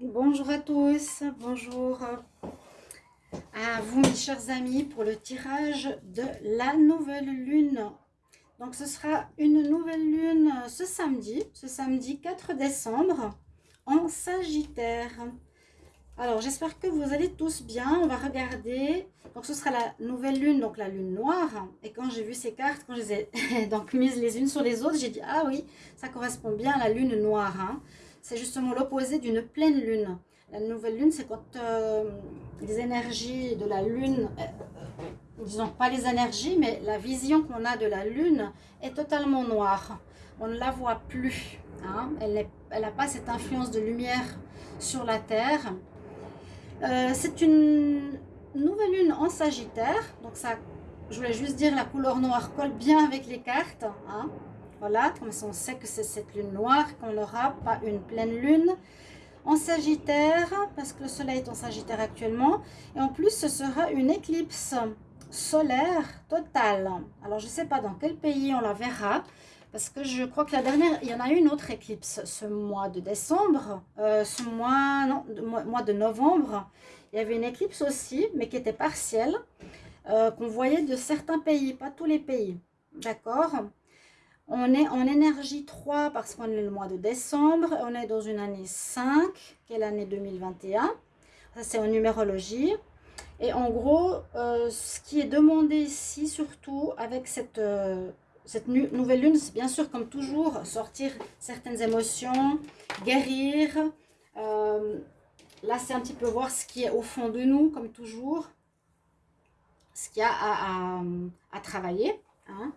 Bonjour à tous, bonjour à vous mes chers amis pour le tirage de la nouvelle lune. Donc ce sera une nouvelle lune ce samedi, ce samedi 4 décembre en Sagittaire. Alors j'espère que vous allez tous bien, on va regarder. Donc ce sera la nouvelle lune, donc la lune noire. Et quand j'ai vu ces cartes, quand je les ai donc mises les unes sur les autres, j'ai dit ah oui, ça correspond bien à la lune noire. Hein c'est justement l'opposé d'une pleine lune. La nouvelle lune, c'est quand euh, les énergies de la lune, euh, euh, disons pas les énergies, mais la vision qu'on a de la lune est totalement noire. On ne la voit plus. Hein. Elle n'a pas cette influence de lumière sur la Terre. c'est une nouvelle lune en Sagittaire. Donc ça, je voulais juste dire, la couleur noire colle bien avec les cartes. Hein. Voilà, comme ça on sait que c'est cette lune noire qu'on aura, pas une pleine lune. En Sagittaire, parce que le soleil est en Sagittaire actuellement. Et en plus, ce sera une éclipse solaire totale. Alors, je ne sais pas dans quel pays on la verra. Parce que je crois que la dernière, il y en a eu une autre éclipse ce mois de décembre. Euh, ce mois, de novembre. Il y avait une éclipse aussi, mais qui était partielle. Euh, qu'on voyait de certains pays, pas tous les pays. D'accord? On est en énergie 3 parce qu'on est le mois de décembre. On est dans une année 5, qui est l'année 2021. Ça, c'est en numérologie. Et en gros, euh, ce qui est demandé ici, surtout avec cette, euh, nouvelle lune, c'est bien sûr, comme toujours, sortir certaines émotions, guérir. Euh, là, c'est un petit peu voir ce qui est au fond de nous, comme toujours. Ce qu'il y a à, à, travailler. Hein.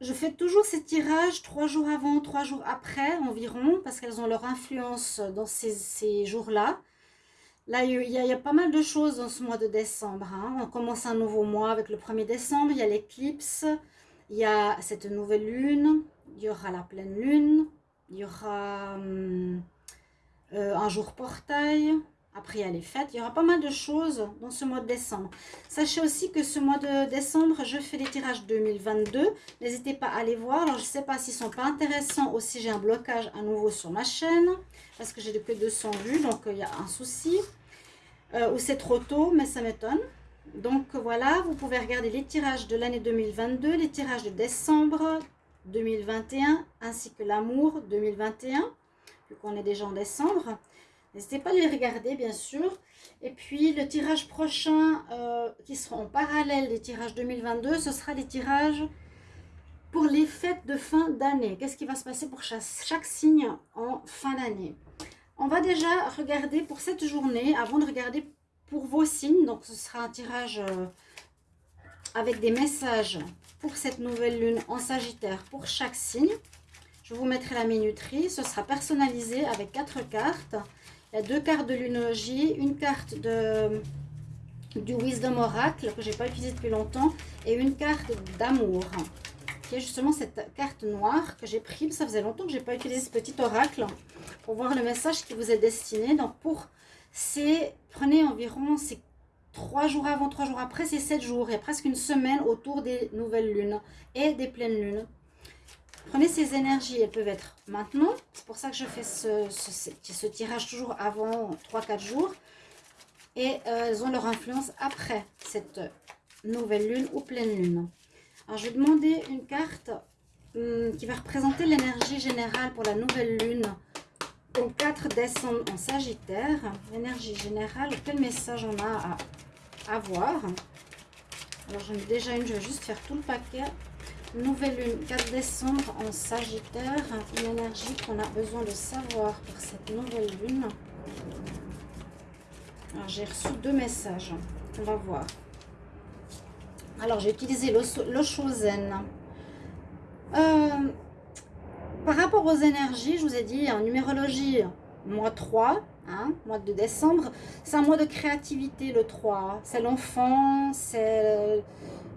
Je fais toujours ces tirages trois jours avant, trois jours après environ, parce qu'elles ont leur influence dans ces, jours-là. Là, il y, a, pas mal de choses dans ce mois de décembre. Hein. On commence un nouveau mois avec le 1er décembre. Il y a l'éclipse, il y a cette nouvelle lune, il y aura la pleine lune, il y aura hum, euh, un jour portail, après, il y a les fêtes. Il y aura pas mal de choses dans ce mois de décembre. Sachez aussi que ce mois de décembre, je fais les tirages 2022. N'hésitez pas à les voir. Alors, je ne sais pas s'ils ne sont pas intéressants ou si j'ai un blocage à nouveau sur ma chaîne. Parce que j'ai que 200 vues, donc euh, il y a un souci. Euh, ou c'est trop tôt, mais ça m'étonne. Donc voilà, vous pouvez regarder les tirages de l'année 2022, les tirages de décembre 2021, ainsi que l'amour 2021, vu qu'on est déjà en décembre. N'hésitez pas à les regarder, bien sûr. Et puis, le tirage prochain, euh, qui sera en parallèle des tirages 2022, ce sera des tirages pour les fêtes de fin d'année. Qu'est-ce qui va se passer pour chaque, signe en fin d'année? On va déjà regarder pour cette journée, avant de regarder pour vos signes. Donc, ce sera un tirage euh, avec des messages pour cette nouvelle lune en Sagittaire pour chaque signe. Je vous mettrai la minuterie. Ce sera personnalisé avec quatre cartes deux cartes de lunologie, une carte de, du Wisdom Oracle que j'ai pas utilisé depuis longtemps et une carte d'amour qui est justement cette carte noire que j'ai prise. Ça faisait longtemps que j'ai pas utilisé ce petit oracle pour voir le message qui vous est destiné. Donc pour ces, prenez environ ces trois jours avant, trois jours après, c'est sept jours. Il y a presque une semaine autour des nouvelles lunes et des pleines lunes. Prenez ces énergies, elles peuvent être maintenant. C'est pour ça que je fais ce, tirage toujours avant 3-4 jours. Et euh, elles ont leur influence après cette nouvelle lune ou pleine lune. Alors, je vais demander une carte hum, qui va représenter l'énergie générale pour la nouvelle lune au 4 décembre en Sagittaire. L'énergie générale, quel message on a à avoir? Alors, j'en ai déjà une, je vais juste faire tout le paquet. Nouvelle lune, 4 décembre en Sagittaire. Une énergie qu'on a besoin de savoir pour cette nouvelle lune. J'ai reçu deux messages. On va voir. Alors, j'ai utilisé l'Oshozen. Euh, par rapport aux énergies, je vous ai dit, en numérologie, mois 3, hein, mois de décembre, c'est un mois de créativité, le 3. C'est l'enfant, c'est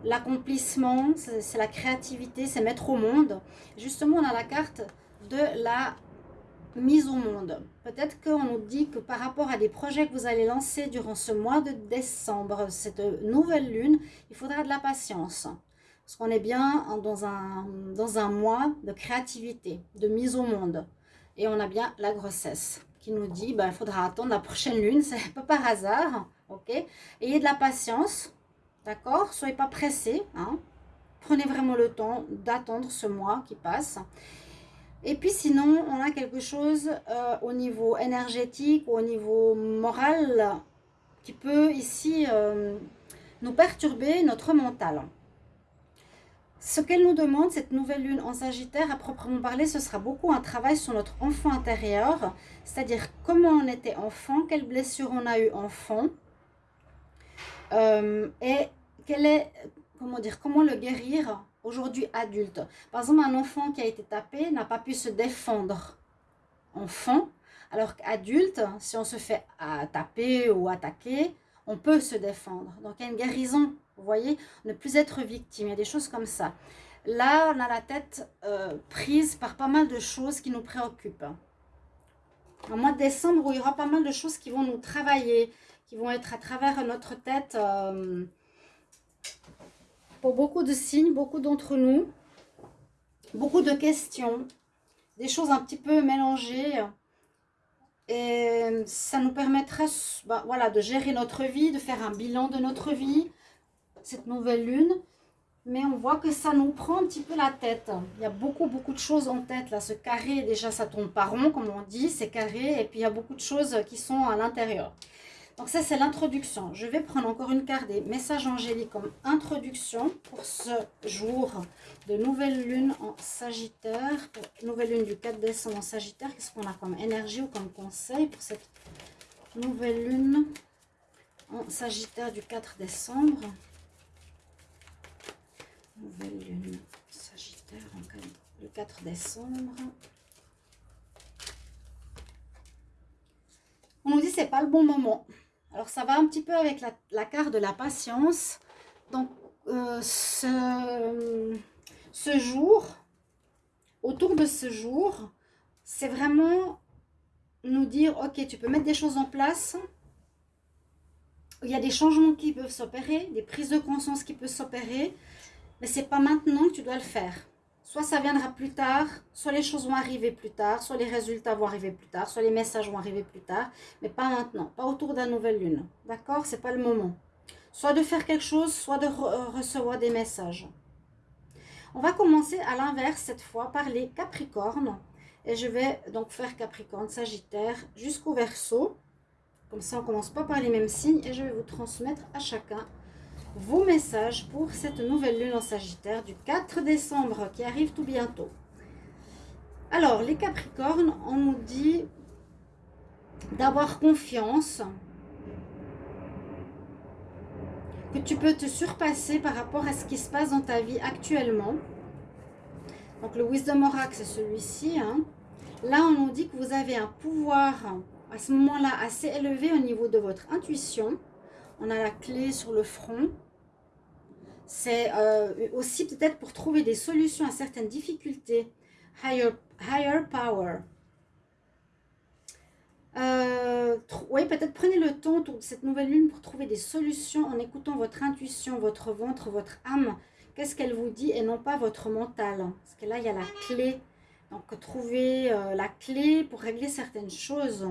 l'accomplissement, c'est la créativité, c'est mettre au monde. Justement, on a la carte de la mise au monde. Peut-être qu'on nous dit que par rapport à des projets que vous allez lancer durant ce mois de décembre, cette nouvelle lune, il faudra de la patience. Parce qu'on est bien dans un, dans un mois de créativité, de mise au monde. Et on a bien la grossesse qui nous dit, ben, il faudra attendre la prochaine lune, c'est pas par hasard, ok? Ayez de la patience, d'accord Soyez pas pressés, hein Prenez vraiment le temps d'attendre ce mois qui passe. Et puis sinon, on a quelque chose euh, au niveau énergétique, au niveau moral, qui peut ici euh, nous perturber notre mental. Ce qu'elle nous demande, cette nouvelle lune en Sagittaire, à proprement parler, ce sera beaucoup un travail sur notre enfant intérieur, c'est-à-dire comment on était enfant, quelles blessures on a eu enfant, euh, et quelle est, comment dire, comment le guérir aujourd'hui adulte? Par exemple, un enfant qui a été tapé n'a pas pu se défendre enfant, alors qu'adulte, si on se fait taper ou attaquer, on peut se défendre. Donc, il y a une guérison, vous voyez, ne plus être victime, il y a des choses comme ça. Là, on a la tête euh, prise par pas mal de choses qui nous préoccupent. En mois de décembre, où il y aura pas mal de choses qui vont nous travailler, qui vont être à travers notre tête... Euh, pour beaucoup de signes, beaucoup d'entre nous, beaucoup de questions, des choses un petit peu mélangées. Et ça nous permettra bah, voilà, de gérer notre vie, de faire un bilan de notre vie, cette nouvelle lune. Mais on voit que ça nous prend un petit peu la tête. Il y a beaucoup, beaucoup de choses en tête. Là, ce carré, déjà, ça tombe pas rond, comme on dit, c'est carré. Et puis, il y a beaucoup de choses qui sont à l'intérieur. Donc ça, c'est l'introduction. Je vais prendre encore une carte des messages angéliques comme introduction pour ce jour de nouvelle lune en Sagittaire. nouvelle lune du 4 décembre en Sagittaire. Qu'est-ce qu'on a comme énergie ou comme conseil pour cette nouvelle lune en Sagittaire du 4 décembre? Nouvelle lune Sagittaire le 4 décembre. On nous dit c'est pas le bon moment. Alors, ça va un petit peu avec la, carte de la patience. Donc, euh, ce, ce jour, autour de ce jour, c'est vraiment nous dire, ok, tu peux mettre des choses en place. Il y a des changements qui peuvent s'opérer, des prises de conscience qui peuvent s'opérer, mais c'est pas maintenant que tu dois le faire. Soit ça viendra plus tard, soit les choses vont arriver plus tard, soit les résultats vont arriver plus tard, soit les messages vont arriver plus tard, mais pas maintenant, pas autour de la nouvelle lune. D'accord? C'est pas le moment. Soit de faire quelque chose, soit de recevoir des messages. On va commencer à l'inverse cette fois par les Capricornes. Et je vais donc faire Capricorne, Sagittaire jusqu'au Verseau. Comme ça, on commence pas par les mêmes signes et je vais vous transmettre à chacun vos messages pour cette nouvelle lune en Sagittaire du 4 décembre qui arrive tout bientôt. Alors, les Capricornes, on nous dit d'avoir confiance, que tu peux te surpasser par rapport à ce qui se passe dans ta vie actuellement. Donc, le Wisdom Oracle, c'est celui-ci. Hein. Là, on nous dit que vous avez un pouvoir à ce moment-là assez élevé au niveau de votre intuition on a la clé sur le front. C'est euh, aussi peut-être pour trouver des solutions à certaines difficultés. Higher, higher power. Euh, oui, peut-être prenez le temps cette nouvelle lune pour trouver des solutions en écoutant votre intuition, votre ventre, votre âme. Qu'est-ce qu'elle vous dit et non pas votre mental? Parce que là, il y a la clé. Donc, trouver euh, la clé pour régler certaines choses.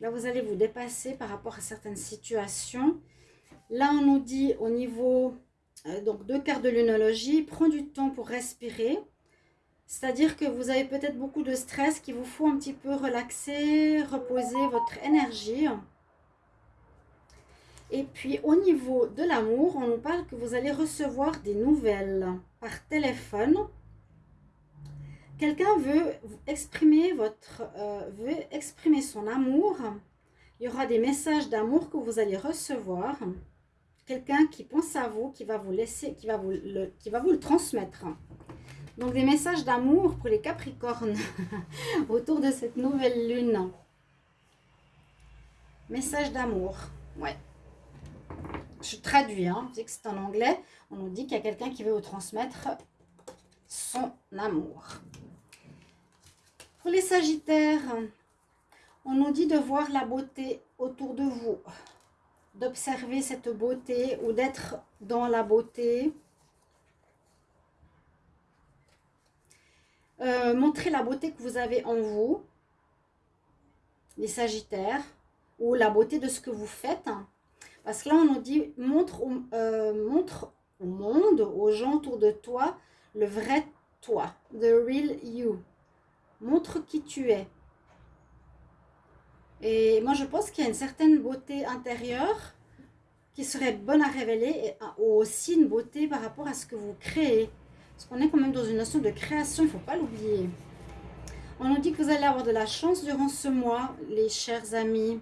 Là, vous allez vous dépasser par rapport à certaines situations. Là, on nous dit au niveau donc deux cartes de lunologie, prends du temps pour respirer. C'est-à-dire que vous avez peut-être beaucoup de stress qu'il vous faut un petit peu relaxer, reposer votre énergie. Et puis au niveau de l'amour, on nous parle que vous allez recevoir des nouvelles par téléphone quelqu'un veut exprimer, votre, euh, veut exprimer son amour, il y aura des messages d'amour que vous allez recevoir. Quelqu'un qui pense à vous, qui va vous laisser, qui va vous le, qui va vous le transmettre. Donc des messages d'amour pour les Capricornes autour de cette nouvelle lune. Message d'amour, ouais. Je traduis, hein, sais que c'est en anglais. On nous dit qu'il y a quelqu'un qui veut vous transmettre son amour. Pour les Sagittaires, on nous dit de voir la beauté autour de vous, d'observer cette beauté ou d'être dans la beauté. Euh, montrer la beauté que vous avez en vous. les Sagittaires, ou la beauté de ce que vous faites. Parce que là, on nous dit, montre, euh, montre au monde, aux gens autour de toi, le vrai toi, the real you. Montre qui tu es. Et moi, je pense qu'il y a une certaine beauté intérieure qui serait bonne à révéler et aussi une beauté par rapport à ce que vous créez. Parce qu'on est quand même dans une notion de création, il ne faut pas l'oublier. On nous dit que vous allez avoir de la chance durant ce mois, les chers amis.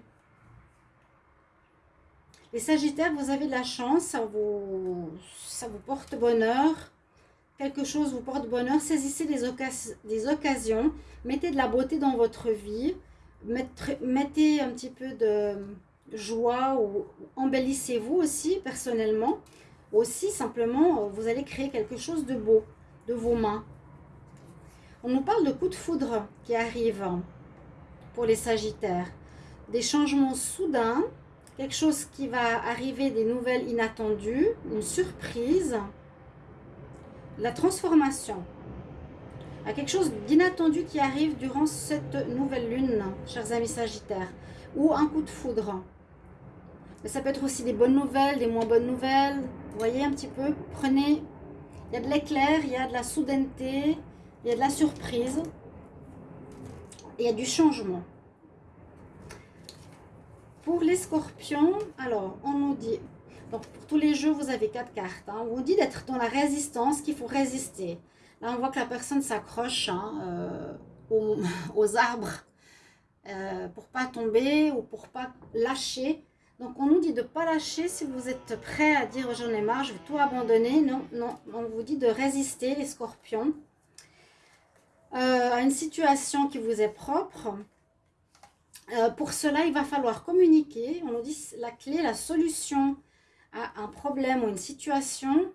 Les Sagittaires, vous avez de la chance, ça vous, ça vous porte bonheur. Quelque chose vous porte bonheur. Saisissez des occasions. Mettez de la beauté dans votre vie. Mettez un petit peu de joie ou embellissez-vous aussi personnellement. Aussi, simplement, vous allez créer quelque chose de beau de vos mains. On nous parle de coups de foudre qui arrivent pour les Sagittaires. Des changements soudains, quelque chose qui va arriver, des nouvelles inattendues, une surprise, la transformation. À quelque chose d'inattendu qui arrive durant cette nouvelle lune, chers amis Sagittaires, ou un coup de foudre. Mais ça peut être aussi des bonnes nouvelles, des moins bonnes nouvelles. Vous voyez un petit peu, prenez, il y a de l'éclair, il y a de la soudaineté, il y a de la surprise. il y a du changement. Pour les scorpions, alors, on nous dit... Donc, pour tous les jeux, vous avez quatre cartes. Hein. on vous dit d'être dans la résistance, qu'il faut résister. Là, on voit que la personne s'accroche hein, euh, aux, arbres euh, pour pas tomber ou pour pas lâcher. Donc, on nous dit de ne pas lâcher si vous êtes prêt à dire j'en ai marre, je vais tout abandonner. Non, non, on vous dit de résister, les scorpions. Euh, à une situation qui vous est propre. Pour cela, il va falloir communiquer. On nous dit la clé, la solution à un problème ou une situation.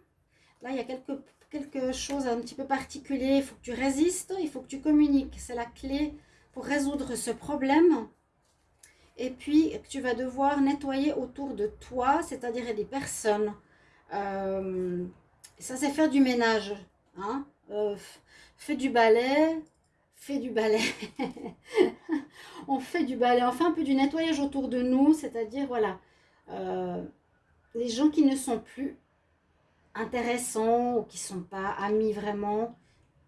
Là, il y a quelque, quelque chose un petit peu particulier. Il faut que tu résistes, il faut que tu communiques. C'est la clé pour résoudre ce problème. Et puis, tu vas devoir nettoyer autour de toi, c'est-à-dire des personnes. Euh, ça, c'est faire du ménage. Hein fait du balai, fait du balai. on fait du balai, on fait un peu du nettoyage autour de nous, c'est-à-dire, voilà, euh, les gens qui ne sont plus intéressants ou qui sont pas amis vraiment,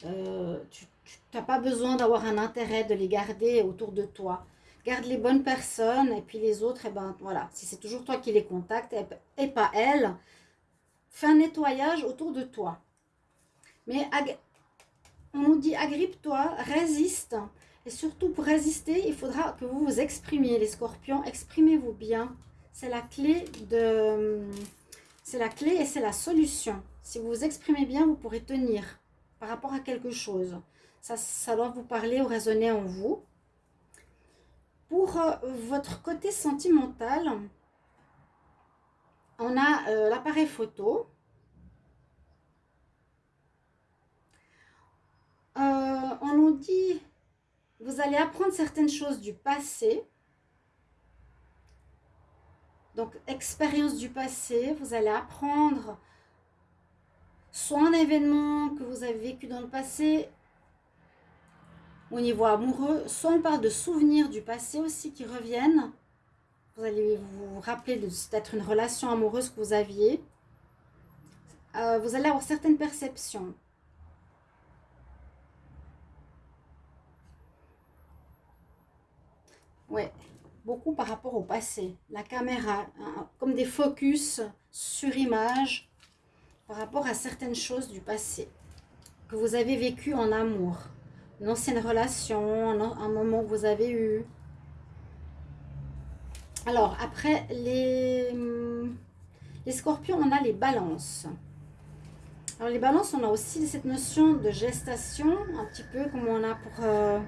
euh, tu n'as pas besoin d'avoir un intérêt de les garder autour de toi. Garde les bonnes personnes et puis les autres, et eh ben voilà, si c'est toujours toi qui les contactes et, et pas elles, fais un nettoyage autour de toi. Mais on nous dit agrippe-toi, résiste. Et surtout pour résister, il faudra que vous vous exprimiez, les scorpions. Exprimez-vous bien. C'est la clé de... C'est la clé et c'est la solution. Si vous vous exprimez bien, vous pourrez tenir par rapport à quelque chose. Ça, doit vous parler ou résonner en vous. Pour euh, votre côté sentimental, on a euh, l'appareil photo. Euh, on nous dit, vous allez apprendre certaines choses du passé. Donc, expérience du passé, vous allez apprendre soit un événement que vous avez vécu dans le passé au niveau amoureux, soit on parle de souvenirs du passé aussi qui reviennent. Vous allez vous rappeler peut-être une relation amoureuse que vous aviez. Euh, vous allez avoir certaines perceptions. Ouais, beaucoup par rapport au passé. La caméra, hein, comme des focus sur image par rapport à certaines choses du passé que vous avez vécu en amour. Une ancienne relation, un, moment que vous avez eu. Alors, après, les, les scorpions, on a les balances. Alors, les balances, on a aussi cette notion de gestation, un petit peu comme on a pour... Euh,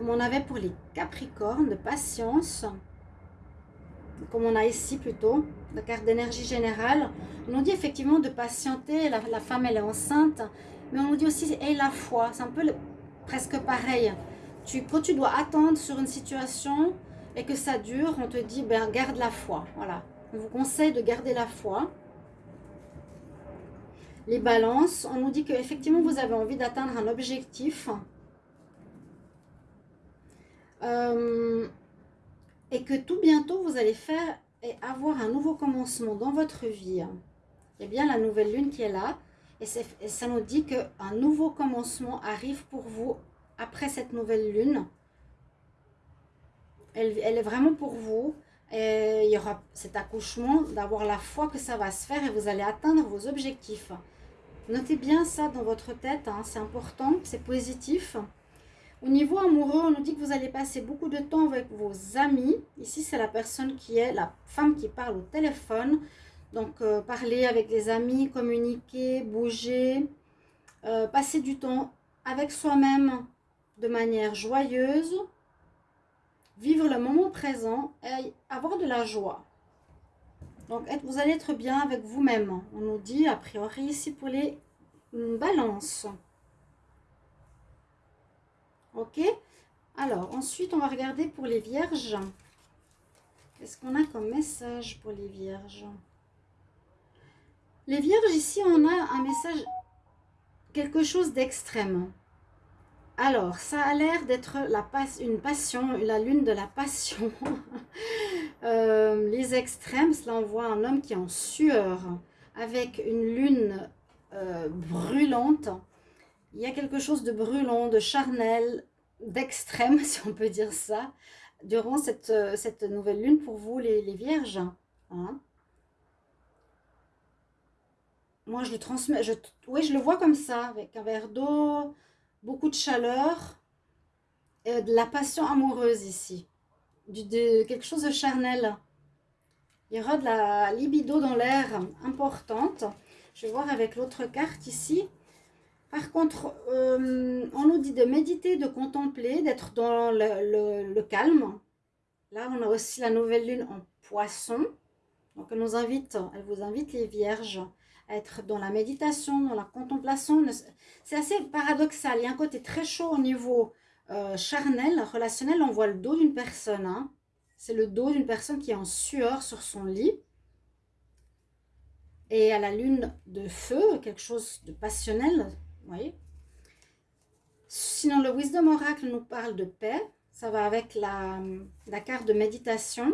comme on avait pour les Capricornes, de patience, comme on a ici plutôt, la carte d'énergie générale. On nous dit effectivement de patienter, la, femme elle est enceinte, mais on nous dit aussi et la foi, c'est un peu presque pareil. Tu, quand tu dois attendre sur une situation et que ça dure, on te dit ben, garde la foi. Voilà, on vous conseille de garder la foi. Les balances, on nous dit qu'effectivement vous avez envie d'atteindre un objectif Euh, et que tout bientôt, vous allez faire et avoir un nouveau commencement dans votre vie. A bien la nouvelle lune qui est là. Et, ça nous dit qu'un nouveau commencement arrive pour vous après cette nouvelle lune. Elle, elle est vraiment pour vous. Et il y aura cet accouchement, d'avoir la foi que ça va se faire et vous allez atteindre vos objectifs. Notez bien ça dans votre tête, hein, c'est important, c'est positif. Au niveau amoureux, on nous dit que vous allez passer beaucoup de temps avec vos amis. Ici, c'est la personne qui est la femme qui parle au téléphone. Donc, euh, parler avec les amis, communiquer, bouger, euh, passer du temps avec soi-même de manière joyeuse, vivre le moment présent et avoir de la joie. Donc, vous allez être bien avec vous-même. On nous dit, a priori, ici pour les balances. Ok Alors, ensuite, on va regarder pour les vierges. Qu'est-ce qu'on a comme message pour les vierges? Les vierges, ici, on a un message, quelque chose d'extrême. Alors, ça a l'air d'être une passion, la lune de la passion. Euh, les extrêmes, cela on voit un homme qui est en sueur, avec une lune euh, brûlante. Il y a quelque chose de brûlant, de charnel, d'extrême, si on peut dire ça, durant cette, euh, nouvelle lune pour vous, les, vierges. Hein. Moi, je le transmets, je, oui, je le vois comme ça, avec un verre d'eau, beaucoup de chaleur, de la passion amoureuse ici, de quelque chose de charnel. Il y aura de la libido dans l'air importante. Je vais voir avec l'autre carte ici. Par contre, euh, on nous dit de méditer, de contempler, d'être dans le, calme. Là, on a aussi la nouvelle lune en poisson. Donc, elle nous invite, elle vous invite les vierges à être dans la méditation, dans la contemplation. C'est assez paradoxal. Il y a un côté très chaud au niveau euh, charnel, relationnel. On voit le dos d'une personne. Hein. C'est le dos d'une personne qui est en sueur sur son lit. Et à la lune de feu, quelque chose de passionnel, Sinon, le Wisdom Oracle nous parle de paix. Ça va avec la, carte de méditation.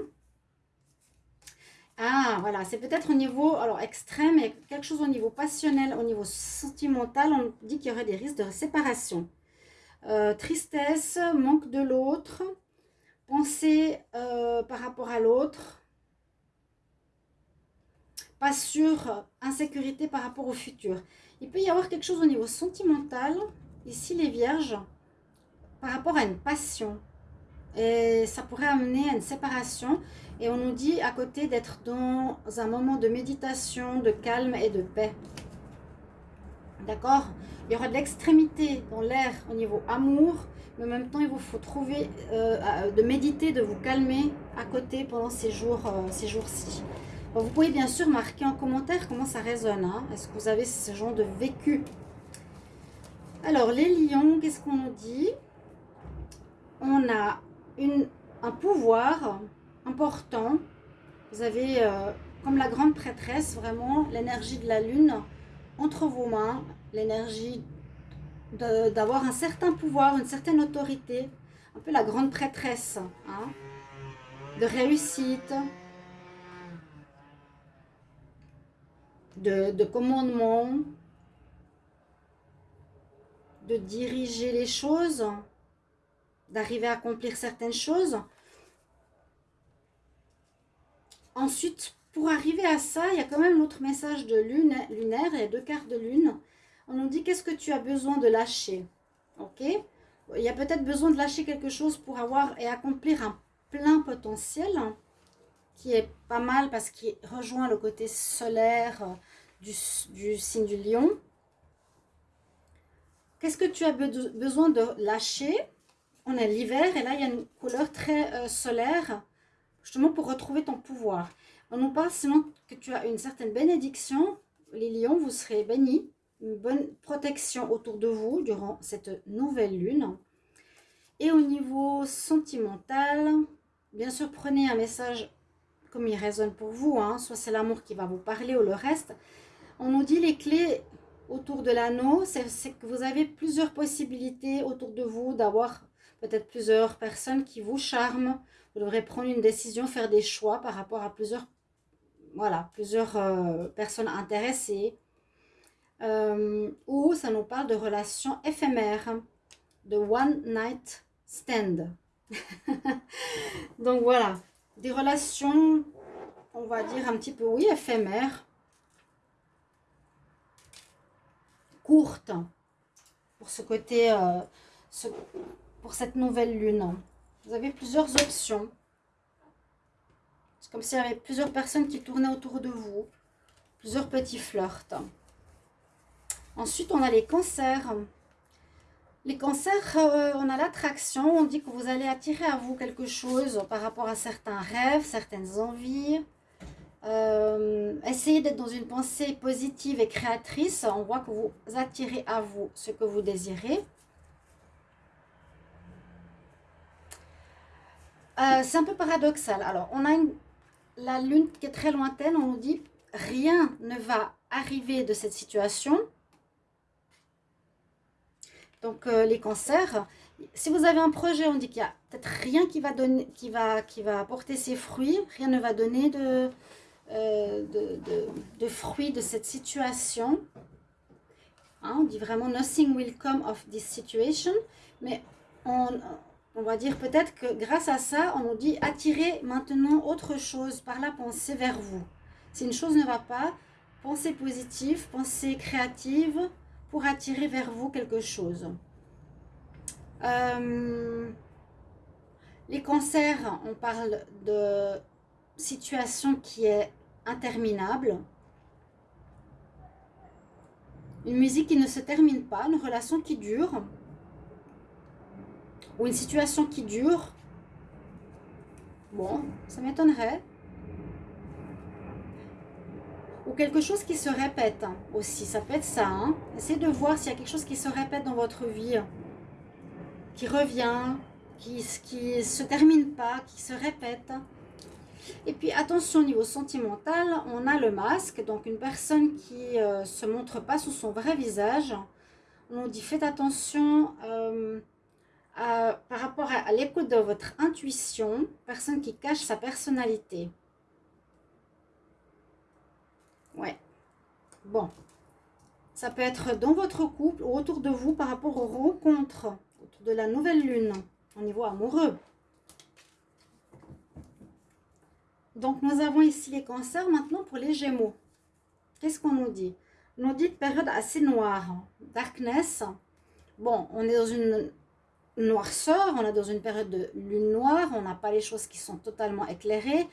Ah, voilà, c'est peut-être au niveau alors extrême, mais quelque chose au niveau passionnel, au niveau sentimental, on dit qu'il y aurait des risques de séparation. Euh, tristesse, manque de l'autre, pensée euh, par rapport à l'autre, pas sûr, insécurité par rapport au futur. Il peut y avoir quelque chose au niveau sentimental, ici les vierges, par rapport à une passion. Et ça pourrait amener à une séparation. Et on nous dit à côté d'être dans un moment de méditation, de calme et de paix. D'accord? Il y aura de l'extrémité dans l'air au niveau amour, mais en même temps, il vous faut trouver, euh, de méditer, de vous calmer à côté pendant ces euh, ces vous pouvez bien sûr marquer en commentaire comment ça résonne. Hein. Est-ce que vous avez ce genre de vécu? Alors, les lions, qu'est-ce qu'on nous dit? On a une, un pouvoir important. Vous avez, euh, comme la grande prêtresse, vraiment l'énergie de la lune entre vos mains. L'énergie d'avoir un certain pouvoir, une certaine autorité. Un peu la grande prêtresse. Hein, de réussite, de, commandement, de diriger les choses, d'arriver à accomplir certaines choses. Ensuite, pour arriver à ça, il y a quand même l'autre message de lune, lunaire, il deux cartes de lune. On nous dit qu'est-ce que tu as besoin de lâcher? Ok? Il y a peut-être besoin de lâcher quelque chose pour avoir et accomplir un plein potentiel qui est pas mal parce qu'il rejoint le côté solaire euh, du, signe du lion. Qu'est-ce que tu as besoin de lâcher? On a l'hiver et là, il y a une couleur très euh, solaire, justement pour retrouver ton pouvoir. On nous parle sinon que tu as une certaine bénédiction. Les lions, vous serez bénis. Une bonne protection autour de vous durant cette nouvelle lune. Et au niveau sentimental, bien sûr, prenez un message comme il résonne pour vous, hein. soit c'est l'amour qui va vous parler ou le reste. On nous dit les clés autour de l'anneau, c'est que vous avez plusieurs possibilités autour de vous d'avoir peut-être plusieurs personnes qui vous charment. Vous devrez prendre une décision, faire des choix par rapport à plusieurs, voilà, plusieurs euh, personnes intéressées. Euh, ou ça nous parle de relations éphémères, de one night stand. Donc voilà, des relations, on va dire un petit peu, oui, éphémères, courtes, pour ce côté, euh, pour cette nouvelle lune. Vous avez plusieurs options. C'est comme s'il y avait plusieurs personnes qui tournaient autour de vous. Plusieurs petits flirts. Ensuite, on a les cancers. Les cancers, euh, on a l'attraction. On dit que vous allez attirer à vous quelque chose par rapport à certains rêves, certaines envies. Euh, essayez d'être dans une pensée positive et créatrice. On voit que vous attirez à vous ce que vous désirez. Euh, c'est un peu paradoxal. Alors, on a la lune qui est très lointaine. On nous dit rien ne va arriver de cette situation. Donc, euh, les cancers, si vous avez un projet, on dit qu'il y a peut-être rien qui va, donner, qui, va, qui va apporter ses fruits. Rien ne va donner de, euh, de, fruits de cette situation. Hein, on dit vraiment « nothing will come of this situation ». Mais on, on va dire peut-être que grâce à ça, on nous dit attirer maintenant autre chose par la pensée vers vous. Si une chose ne va pas, pensez positive, pensez créative pour attirer vers vous quelque chose. Euh, les cancers, on parle de situation qui est interminable. Une musique qui ne se termine pas, une relation qui dure ou une situation qui dure, bon, ça m'étonnerait. Ou quelque chose qui se répète aussi, ça peut être ça. Hein. Essayez de voir s'il y a quelque chose qui se répète dans votre vie, qui revient, qui ne se termine pas, qui se répète. Et puis attention au niveau sentimental, on a le masque, donc une personne qui ne euh, se montre pas sous son vrai visage. On dit faites attention... Euh, par rapport à, l'écoute de votre intuition, personne qui cache sa personnalité. Ouais. Bon. Ça peut être dans votre couple ou autour de vous par rapport aux rencontres, autour de la nouvelle lune, au niveau amoureux. Donc, nous avons ici les cancers. Maintenant, pour les gémeaux. Qu'est-ce qu'on nous dit? On nous dit période assez noire. Darkness. Bon, on est dans une noirceur, on est dans une période de lune noire, on n'a pas les choses qui sont totalement éclairées.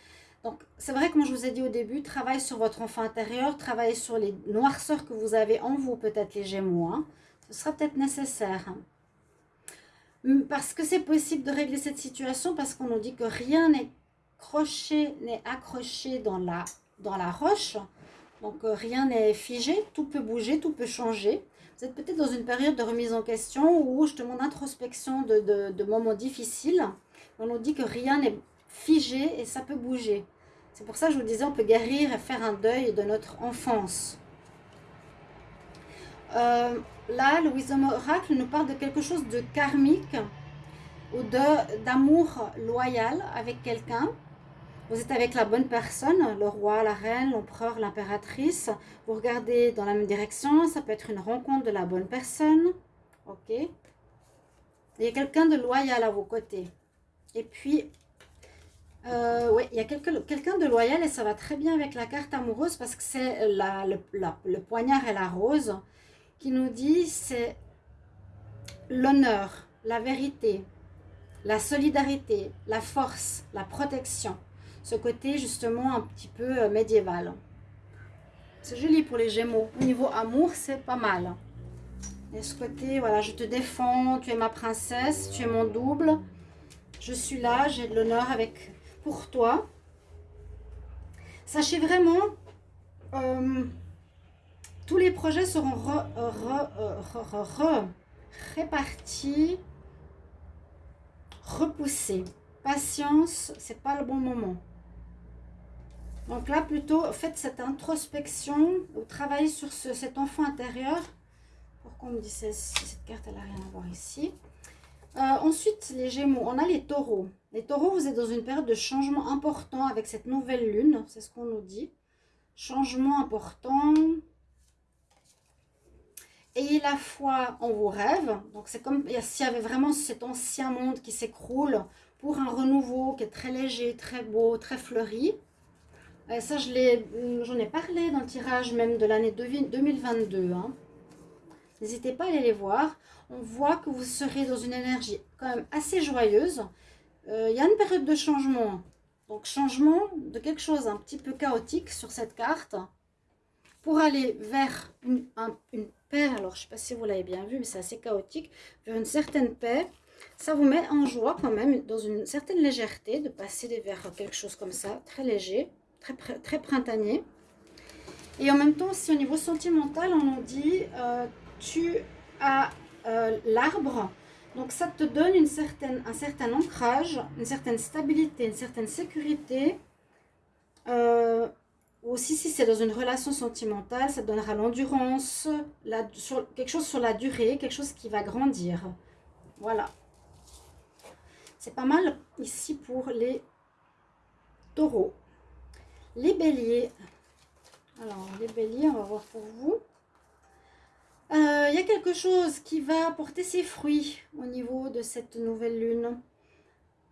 Donc, c'est vrai, comme je vous ai dit au début, travaillez sur votre enfant intérieur, travaillez sur les noirceurs que vous avez en vous, peut-être les gémeaux. Hein. Ce sera peut-être nécessaire. Hum, parce que c'est possible de régler cette situation, parce qu'on nous dit que rien n'est croché, n'est accroché dans la, dans la roche. Donc, euh, rien n'est figé, tout peut bouger, tout peut changer. Vous êtes peut-être dans une période de remise en question ou justement d'introspection de, de, moments difficiles. On nous dit que rien n'est figé et ça peut bouger. C'est pour ça que je vous disais, on peut guérir et faire un deuil de notre enfance. Euh, là, le Wisdom Oracle nous parle de quelque chose de karmique ou d'amour loyal avec quelqu'un. Vous êtes avec la bonne personne, le roi, la reine, l'empereur, l'impératrice. Vous regardez dans la même direction. Ça peut être une rencontre de la bonne personne. Ok. Il y a quelqu'un de loyal à vos côtés. Et puis, euh, oui, il y a quelqu'un de loyal et ça va très bien avec la carte amoureuse parce que c'est le, le poignard et la rose qui nous dit c'est l'honneur, la vérité, la solidarité, la force, la protection ce côté justement un petit peu euh, médiéval. C'est joli pour les Gémeaux. Au niveau amour, c'est pas mal. Et ce côté, voilà, je te défends, tu es ma princesse, tu es mon double. Je suis là, j'ai de l'honneur avec pour toi. Sachez vraiment, euh, tous les projets seront répartis, repoussés. Patience, c'est pas le bon moment. Donc là, plutôt, faites cette introspection, ou travaillez sur cet enfant intérieur. Pourquoi on me dit cette carte, elle n'a rien à voir ici Euh, ensuite, les Gémeaux, on a les taureaux. Les taureaux, vous êtes dans une période de changement important avec cette nouvelle lune, c'est ce qu'on nous dit. Changement important. Ayez la foi en vos rêves. Donc, c'est comme s'il y avait vraiment cet ancien monde qui s'écroule pour un renouveau qui est très léger, très beau, très fleuri. Et ça, j'en ai, parlé dans le tirage même de l'année 2022. Hein. N'hésitez pas à aller les voir. On voit que vous serez dans une énergie quand même assez joyeuse. Euh, il y a une période de changement. Donc changement de quelque chose un petit peu chaotique sur cette carte. Pour aller vers une, paix, alors je ne sais pas si vous l'avez bien vu, mais c'est assez chaotique, vers une certaine paix. Ça vous met en joie quand même, dans une certaine légèreté, de passer vers quelque chose comme ça, très léger, très, très printanier. Et en même temps, si au niveau sentimental, on nous dit, euh, tu as euh, l'arbre, donc ça te donne une certaine, un certain ancrage, une certaine stabilité, une certaine sécurité. Euh, aussi si c'est dans une relation sentimentale, ça donnera l'endurance, quelque chose sur la durée, quelque chose qui va grandir. Voilà. C'est pas mal ici pour les taureaux. Les béliers. Alors, les béliers, on va voir pour vous. Euh, il y a quelque chose qui va porter ses fruits au niveau de cette nouvelle lune.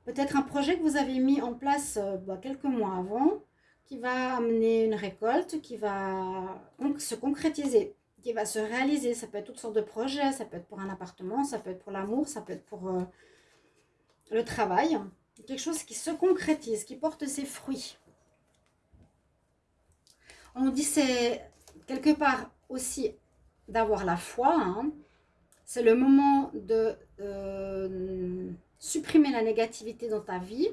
Peut-être un projet que vous avez mis en place euh, bah, quelques mois avant, qui va amener une récolte, qui va se concrétiser, qui va se réaliser. Ça peut être toutes sortes de projets, ça peut être pour un appartement, ça peut être pour l'amour, ça peut être pour euh, le travail. Quelque chose qui se concrétise, qui porte ses fruits. On dit c'est quelque part aussi d'avoir la foi. Hein. C'est le moment de euh, supprimer la négativité dans ta vie.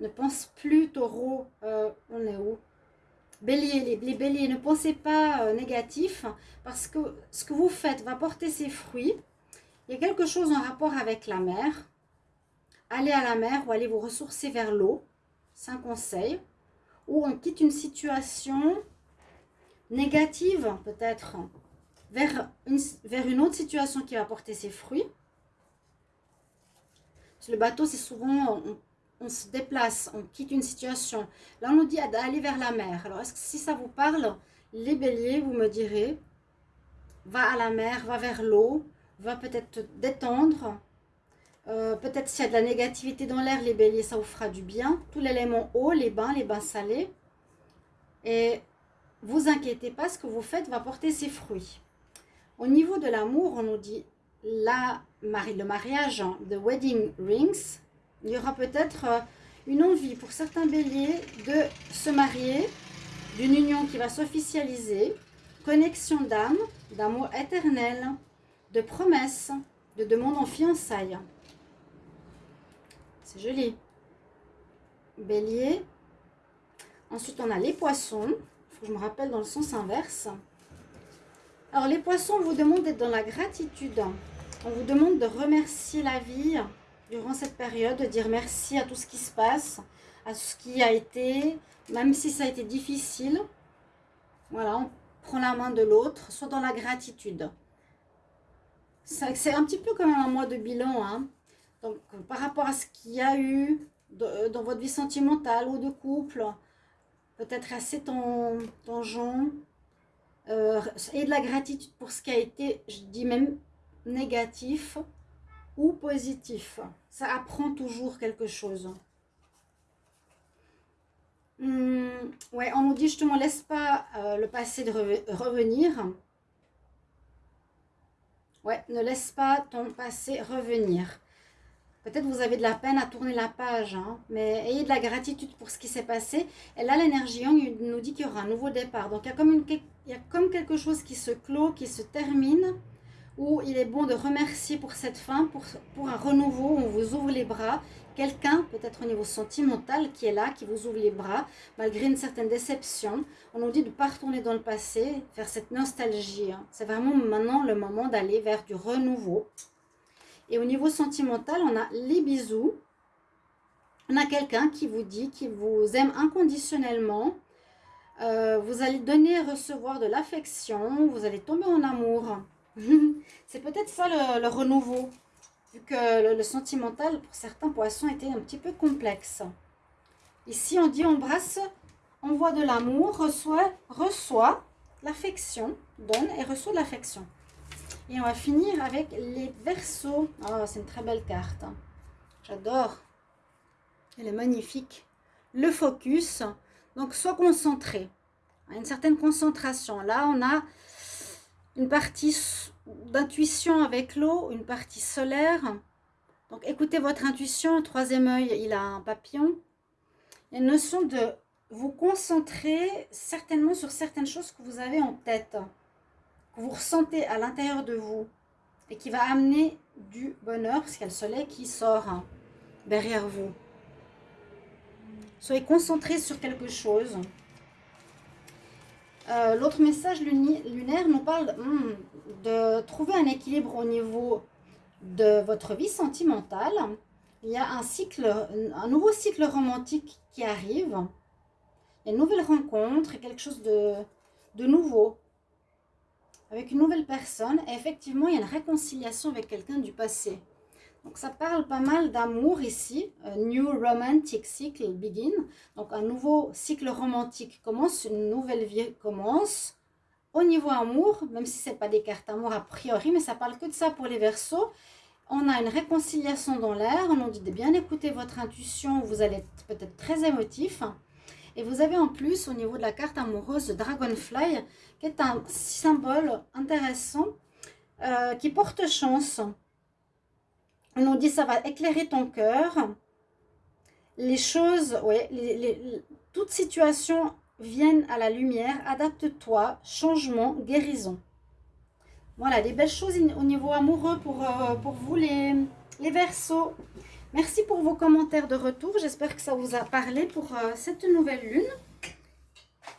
Ne pense plus, taureau, euh, on est où? Bélier, les, béliers, ne pensez pas euh, négatif parce que ce que vous faites va porter ses fruits. Il y a quelque chose en rapport avec la mer. Allez à la mer ou allez vous ressourcer vers l'eau. C'est un conseil. Ou on quitte une situation négative peut-être vers une, vers une autre situation qui va porter ses fruits. Le bateau, c'est souvent, on, se déplace, on quitte une situation. Là, on nous dit d'aller vers la mer. Alors, est-ce que si ça vous parle, les béliers, vous me direz, va à la mer, va vers l'eau, va peut-être te détendre. Euh, peut-être s'il y a de la négativité dans l'air, les béliers, ça vous fera du bien. Tout l'élément eau, les bains, les bains salés. Et vous inquiétez pas, ce que vous faites va porter ses fruits. Au niveau de l'amour, on nous dit le mariage de wedding rings. Il y aura peut-être euh, une envie pour certains béliers de se marier, d'une union qui va s'officialiser, connexion d'âme, d'amour éternel, de promesses, de demande en fiançailles. C'est joli. Bélier. Ensuite, on a les poissons. Il faut que je me rappelle dans le sens inverse. Alors les poissons, on vous demande d'être dans la gratitude. On vous demande de remercier la vie durant cette période, de dire merci à tout ce qui se passe, à ce qui a été, même si ça a été difficile. Voilà, on prend la main de l'autre, soit dans la gratitude. C'est un petit peu comme un mois de bilan. Hein. Donc, par rapport à ce qu'il y a eu dans votre vie sentimentale ou de couple, peut-être assez tangent, euh, et de la gratitude pour ce qui a été, je dis même négatif ou positif. Ça apprend toujours quelque chose. Hmm, ouais, on nous dit justement, laisse pas euh, le passé de revenir. Ouais, ne laisse pas ton passé revenir. Peut-être vous avez de la peine à tourner la page, hein, mais ayez de la gratitude pour ce qui s'est passé. Et là, l'énergie Yang nous dit qu'il y aura un nouveau départ. Donc, il y, a comme une, il y a comme quelque chose qui se clôt, qui se termine, où il est bon de remercier pour cette fin, pour, un renouveau, on vous ouvre les bras. Quelqu'un, peut-être au niveau sentimental, qui est là, qui vous ouvre les bras, malgré une certaine déception. On nous dit de ne pas retourner dans le passé, faire cette nostalgie. Hein. C'est vraiment maintenant le moment d'aller vers du renouveau. Et au niveau sentimental, on a les bisous. On a quelqu'un qui vous dit qu'il vous aime inconditionnellement. Euh, vous allez donner et recevoir de l'affection. Vous allez tomber en amour. C'est peut-être ça le, renouveau. vu que le, sentimental, pour certains poissons, était un petit peu complexe. Ici, on dit embrasse, envoie de l'amour, reçoit, reçoit l'affection, donne et reçoit l'affection. Et on va finir avec les versos. Oh, c'est une très belle carte. J'adore. Elle est magnifique. Le focus. Donc, sois concentré. Une certaine concentration. Là, on a une partie d'intuition avec l'eau, une partie solaire. Donc, écoutez votre intuition. Troisième œil, il a un papillon. Il y a une notion de vous concentrer certainement sur certaines choses que vous avez en tête que vous ressentez à l'intérieur de vous et qui va amener du bonheur, parce qu'il y a le soleil qui sort derrière vous. Soyez concentrés sur quelque chose. Euh, l'autre message lunaire nous parle hmm, de trouver un équilibre au niveau de votre vie sentimentale. Il y a un cycle, un nouveau cycle romantique qui arrive. Il y a une nouvelle rencontre, quelque chose de, de nouveau avec une nouvelle personne. Et effectivement, il y a une réconciliation avec quelqu'un du passé. Donc, ça parle pas mal d'amour ici. A new romantic cycle begin. Donc, un nouveau cycle romantique commence, une nouvelle vie commence. Au niveau amour, même si ce n'est pas des cartes amour a priori, mais ça parle que de ça pour les versos. On a une réconciliation dans l'air. On nous dit de bien écouter votre intuition. Vous allez être peut-être très émotif. Et vous avez en plus, au niveau de la carte amoureuse, Dragonfly, qui est un symbole intéressant, euh, qui porte chance. On nous dit ça va éclairer ton cœur. Les choses, oui, les, toutes situations viennent à la lumière. Adapte-toi, changement, guérison. Voilà, des belles choses au niveau amoureux pour, euh, pour vous, les, les versos. Merci pour vos commentaires de retour. J'espère que ça vous a parlé pour euh, cette nouvelle lune.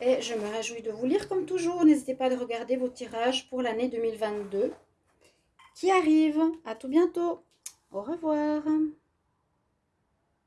Et je me réjouis de vous lire comme toujours. N'hésitez pas à regarder vos tirages pour l'année 2022 qui arrive. À tout bientôt. Au revoir.